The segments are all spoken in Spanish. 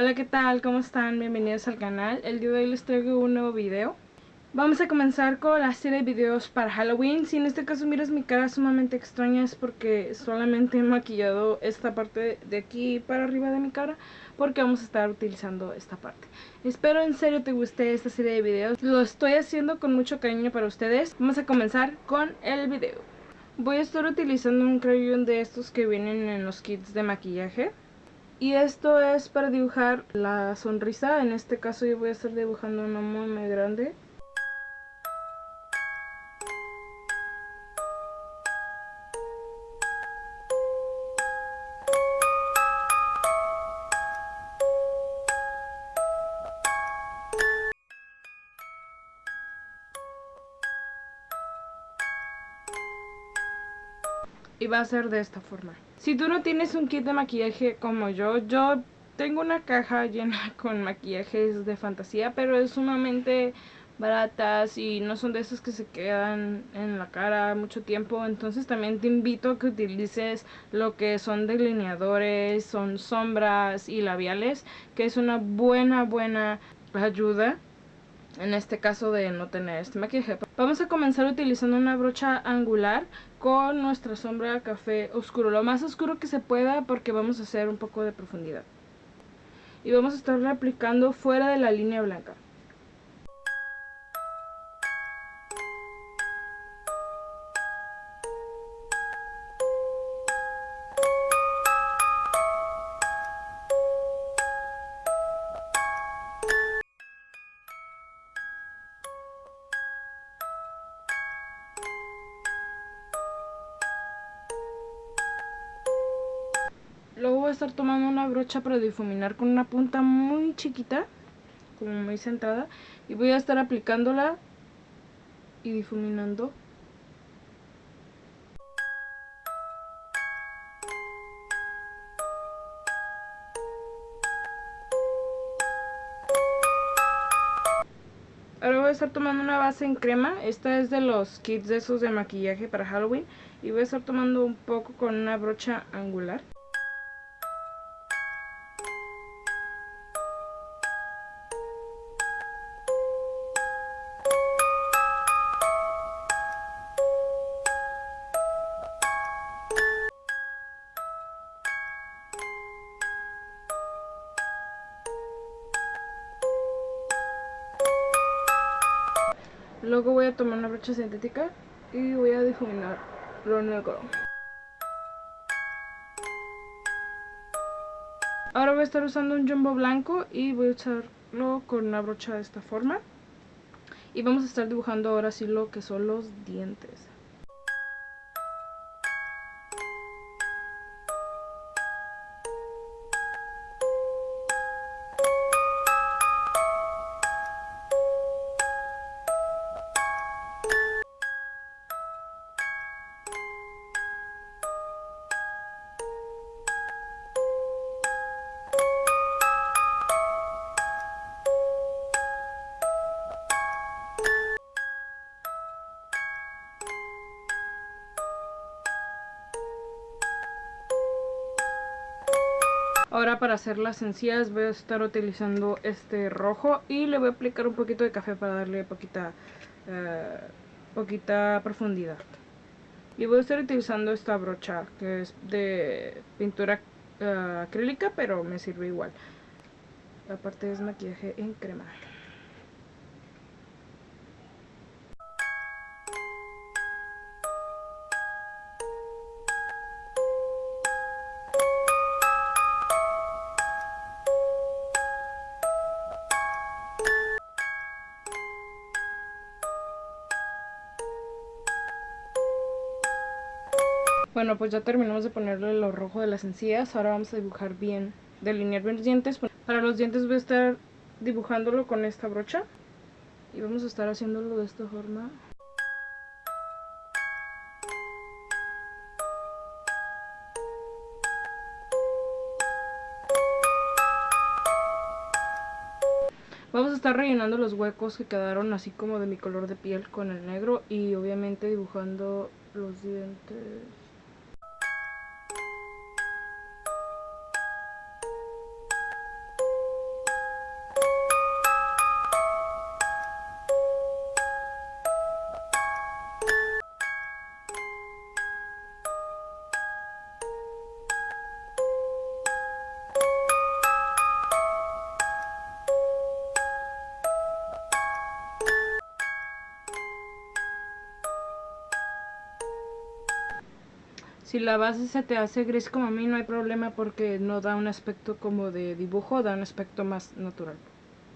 Hola, ¿qué tal? ¿Cómo están? Bienvenidos al canal. El día de hoy les traigo un nuevo video. Vamos a comenzar con la serie de videos para Halloween. Si en este caso miras mi cara sumamente extraña es porque solamente he maquillado esta parte de aquí para arriba de mi cara porque vamos a estar utilizando esta parte. Espero en serio te guste esta serie de videos. Lo estoy haciendo con mucho cariño para ustedes. Vamos a comenzar con el video. Voy a estar utilizando un crayón de estos que vienen en los kits de maquillaje. Y esto es para dibujar la sonrisa. En este caso yo voy a estar dibujando una muy muy grande. Y va a ser de esta forma. Si tú no tienes un kit de maquillaje como yo, yo tengo una caja llena con maquillajes de fantasía, pero es sumamente baratas y no son de esas que se quedan en la cara mucho tiempo. Entonces también te invito a que utilices lo que son delineadores, son sombras y labiales, que es una buena, buena ayuda en este caso de no tener este maquillaje. Vamos a comenzar utilizando una brocha angular con nuestra sombra café oscuro, lo más oscuro que se pueda porque vamos a hacer un poco de profundidad. Y vamos a estar aplicando fuera de la línea blanca. Estar tomando una brocha para difuminar con una punta muy chiquita, como muy centrada. Y voy a estar aplicándola y difuminando. Ahora voy a estar tomando una base en crema. Esta es de los kits de esos de maquillaje para Halloween. Y voy a estar tomando un poco con una brocha angular. Luego voy a tomar una brocha sintética y voy a difuminar lo negro. Ahora voy a estar usando un jumbo blanco y voy a usarlo con una brocha de esta forma. Y vamos a estar dibujando ahora sí lo que son los dientes. Ahora para hacer las encías voy a estar utilizando este rojo y le voy a aplicar un poquito de café para darle poquita, eh, poquita profundidad. Y voy a estar utilizando esta brocha que es de pintura uh, acrílica pero me sirve igual. Aparte es maquillaje en crema. Bueno, pues ya terminamos de ponerle lo rojo de las encías. Ahora vamos a dibujar bien, delinear bien los dientes. Para los dientes voy a estar dibujándolo con esta brocha. Y vamos a estar haciéndolo de esta forma. Vamos a estar rellenando los huecos que quedaron así como de mi color de piel con el negro y obviamente dibujando los dientes. Si la base se te hace gris como a mí, no hay problema porque no da un aspecto como de dibujo, da un aspecto más natural.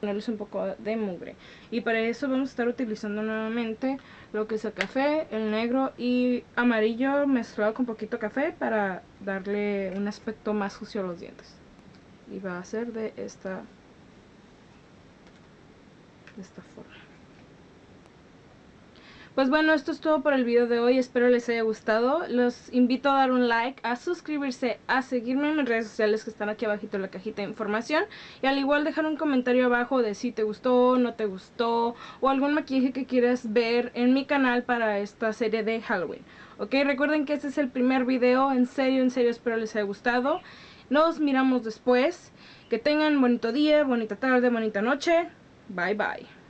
Ponerles un poco de mugre. Y para eso vamos a estar utilizando nuevamente lo que es el café, el negro y amarillo mezclado con poquito café para darle un aspecto más sucio a los dientes. Y va a ser de esta, de esta forma. Pues bueno, esto es todo por el video de hoy, espero les haya gustado. Los invito a dar un like, a suscribirse, a seguirme en mis redes sociales que están aquí abajito en la cajita de información. Y al igual dejar un comentario abajo de si te gustó, no te gustó, o algún maquillaje que quieras ver en mi canal para esta serie de Halloween. Ok, recuerden que este es el primer video, en serio, en serio espero les haya gustado. Nos miramos después. Que tengan bonito día, bonita tarde, bonita noche. Bye bye.